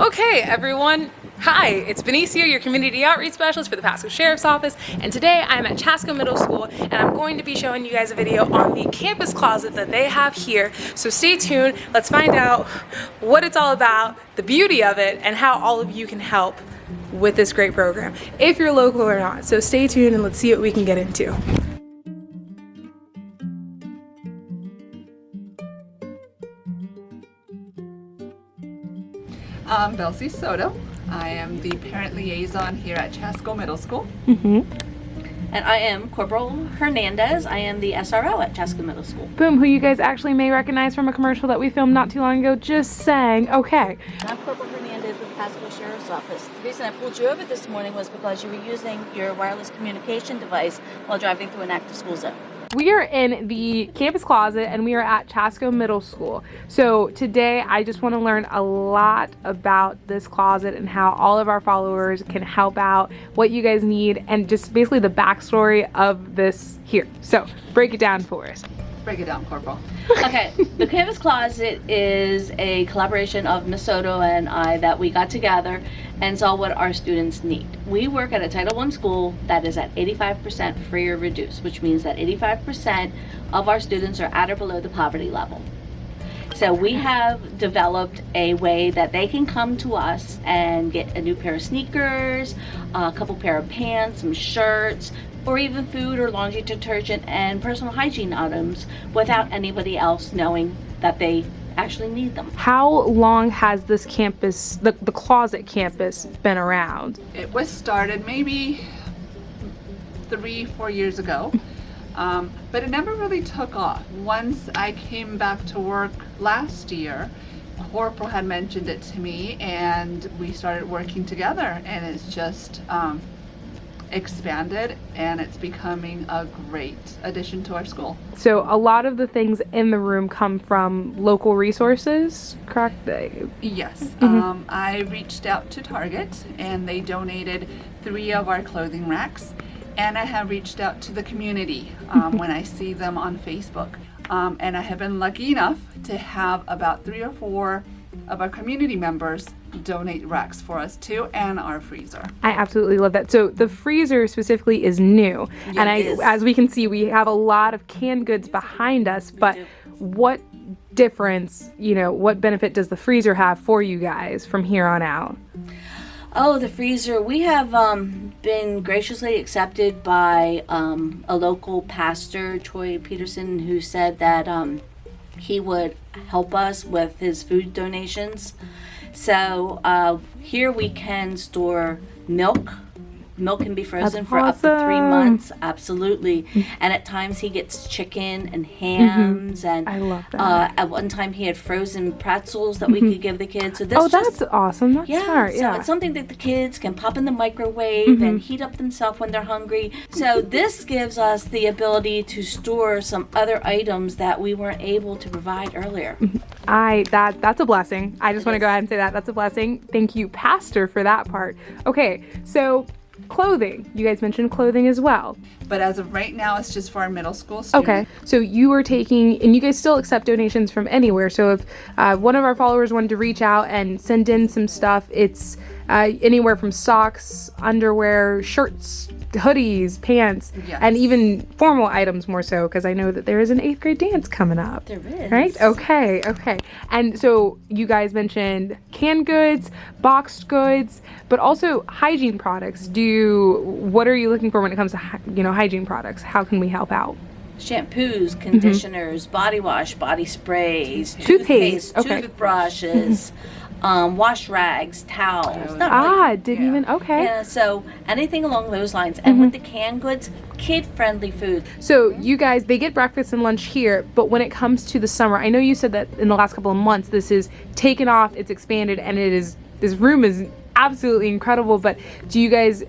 Okay, everyone. Hi, it's Benicio, your Community Outreach Specialist for the Pasco Sheriff's Office, and today I'm at Chasco Middle School, and I'm going to be showing you guys a video on the campus closet that they have here. So stay tuned, let's find out what it's all about, the beauty of it, and how all of you can help with this great program, if you're local or not. So stay tuned and let's see what we can get into. I'm Belcy Soto. I am the parent liaison here at Chasco Middle School. Mm-hmm. And I am Corporal Hernandez. I am the SRO at Chasco Middle School. Boom, who you guys actually may recognize from a commercial that we filmed not too long ago, just saying, okay. I'm Corporal Hernandez with the Pasco Sheriff's Office. The reason I pulled you over this morning was because you were using your wireless communication device while driving through an active school zone. We are in the campus closet and we are at Chasco Middle School. So today I just want to learn a lot about this closet and how all of our followers can help out, what you guys need, and just basically the backstory of this here. So break it down for us. Break it down, Corporal. Okay, the Campus Closet is a collaboration of Miss Soto and I that we got together and saw what our students need. We work at a Title I school that is at 85% free or reduced, which means that 85% of our students are at or below the poverty level. So we have developed a way that they can come to us and get a new pair of sneakers, a couple pair of pants, some shirts, or even food or laundry detergent and personal hygiene items without anybody else knowing that they actually need them. How long has this campus, the, the closet campus, been around? It was started maybe three, four years ago, um, but it never really took off. Once I came back to work last year, Corporal had mentioned it to me and we started working together and it's just um, expanded and it's becoming a great addition to our school. So a lot of the things in the room come from local resources, correct? Yes, um, I reached out to Target and they donated three of our clothing racks. And I have reached out to the community um, when I see them on Facebook. Um, and I have been lucky enough to have about three or four of our community members donate racks for us too and our freezer. I absolutely love that. So the freezer specifically is new, and I, as we can see, we have a lot of canned goods behind us. But what difference, you know, what benefit does the freezer have for you guys from here on out? Oh, the freezer. We have um, been graciously accepted by um, a local pastor, Troy Peterson, who said that um, he would help us with his food donations. So uh, here we can store milk. Milk can be frozen for up to three months, absolutely. And at times he gets chicken and hams, and I love that. Uh, at one time he had frozen pretzels that we could give the kids. So this oh, just that's awesome. That's yeah, smart. so it's something that the kids can pop in the microwave Mm-hmm. and heat up themselves when they're hungry. So this gives us the ability to store some other items that we weren't able to provide earlier. I that that's a blessing. I just want to go ahead and say that that's a blessing. Thank you, Pastor, for that part. Okay, so clothing. You guys mentioned clothing as well. But as of right now, it's just for our middle school students. Okay, so you are taking, and you guys still accept donations from anywhere. So if uh, one of our followers wanted to reach out and send in some stuff, it's uh, anywhere from socks, underwear, shirts, hoodies, pants, Yes. and even formal items more so, because I know that there is an eighth grade dance coming up. There is. Right? Okay, okay. And so you guys mentioned canned goods, boxed goods, but also hygiene products. Do you, what are you looking for when it comes to you know hygiene products? How can we help out? Shampoos, conditioners, body wash, body sprays, Mm-hmm. Toothpaste, toothpaste, okay. toothbrushes, um, wash rags, towels. Not Ah, really- didn't yeah. even okay. Yeah, so anything along those lines. And Mm-hmm. with the canned goods, kid-friendly food. So you guys, they get breakfast and lunch here, but when it comes to the summer, I know you said that in the last couple of months this is taken off, it's expanded, and it is this room is absolutely incredible. But do you guys,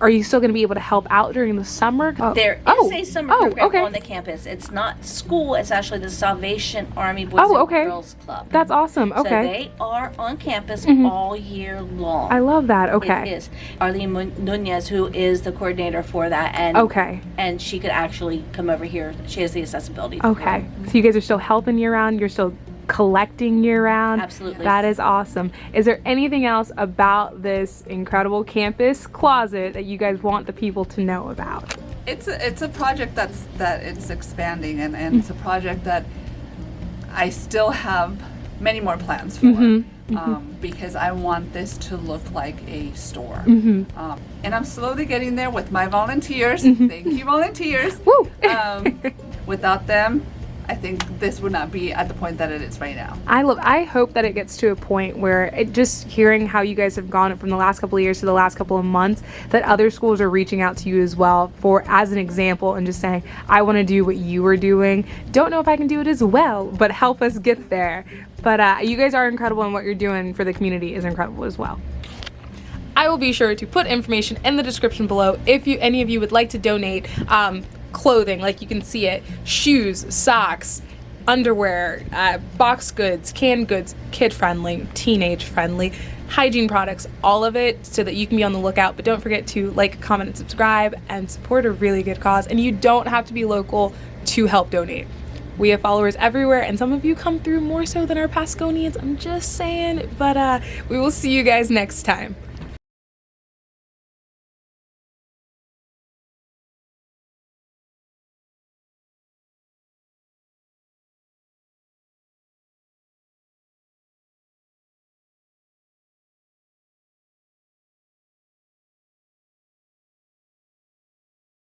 are you still going to be able to help out during the summer? Oh. There is oh. a summer oh, program okay. on the campus. It's not school. It's actually the Salvation Army Boys Oh, and okay. Girls Club. That's awesome. Okay, Mm-hmm. they are on campus all year long. I love that. Okay, is Arlene Nunez, who is the coordinator for that, and okay, and she could actually come over here. She has the accessibility. okay. So you guys are still helping year round. You're still collecting year round. Absolutely. That is awesome. Is there anything else about this incredible campus closet that you guys want the people to know about? It's a, it's a project that's that it's expanding and, and it's a project that I still have many more plans for Um, because I want this to look like a store. Um, and I'm slowly getting there with my volunteers. Thank you, volunteers. Um, without them, I think this would not be at the point that it is right now. I love. I hope that it gets to a point where it just hearing how you guys have gone from the last couple of years to the last couple of months, that other schools are reaching out to you as well for as an example and just saying, "I want to do what you are doing. Don't know if I can do it as well, but help us get there." But uh, you guys are incredible, and what you're doing for the community is incredible as well. I will be sure to put information in the description below if you any of you would like to donate um, clothing, like you can see it, shoes, socks, underwear, uh, box goods, canned goods, kid friendly, teenage friendly, hygiene products, all of it, so that you can be on the lookout. But don't forget to like, comment, and subscribe, and support a really good cause. And you don't have to be local to help donate. We have followers everywhere, and some of you come through more so than our Pasconians. I'm just saying. But uh, we will see you guys next time.